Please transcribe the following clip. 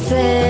everything